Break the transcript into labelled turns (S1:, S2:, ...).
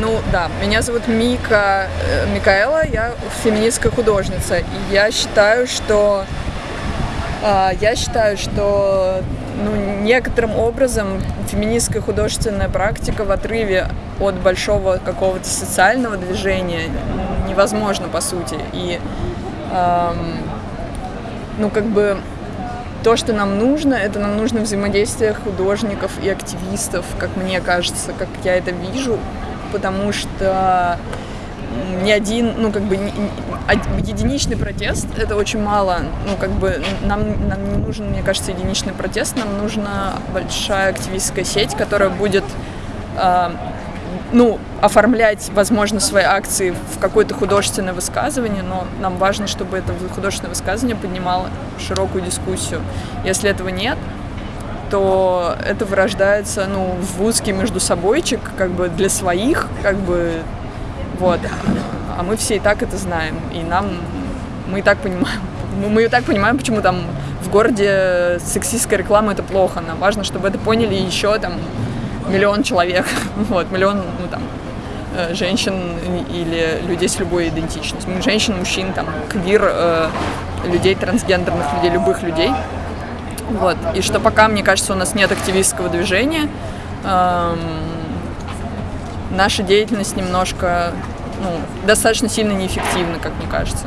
S1: Ну да, меня зовут Мика э, Микаэла, я феминистская художница. И я считаю, что э, я считаю, что ну, некоторым образом феминистская художественная практика в отрыве от большого какого-то социального движения невозможно по сути. И эм, ну как бы то, что нам нужно, это нам нужно взаимодействие художников и активистов, как мне кажется, как я это вижу, потому что ни один, ну, как бы, единичный протест — это очень мало. Ну, как бы, нам, нам не нужен, мне кажется, единичный протест, нам нужна большая активистская сеть, которая будет, э, ну, оформлять, возможно, свои акции в какое-то художественное высказывание, но нам важно, чтобы это художественное высказывание поднимало широкую дискуссию. Если этого нет, то это вырождается, ну, в узкий между собойчик, как бы для своих, как бы, вот. А мы все и так это знаем, и нам, мы и так понимаем, мы и так понимаем, почему там в городе сексистская реклама это плохо. Нам важно, чтобы это поняли еще там миллион человек, вот, миллион, ну, там, э, женщин или людей с любой идентичностью. Женщин, мужчин, там, квир, э, людей трансгендерных, людей, любых людей. Вот. И что пока, мне кажется, у нас нет активистского движения, эм, наша деятельность немножко, ну, достаточно сильно неэффективна, как мне кажется.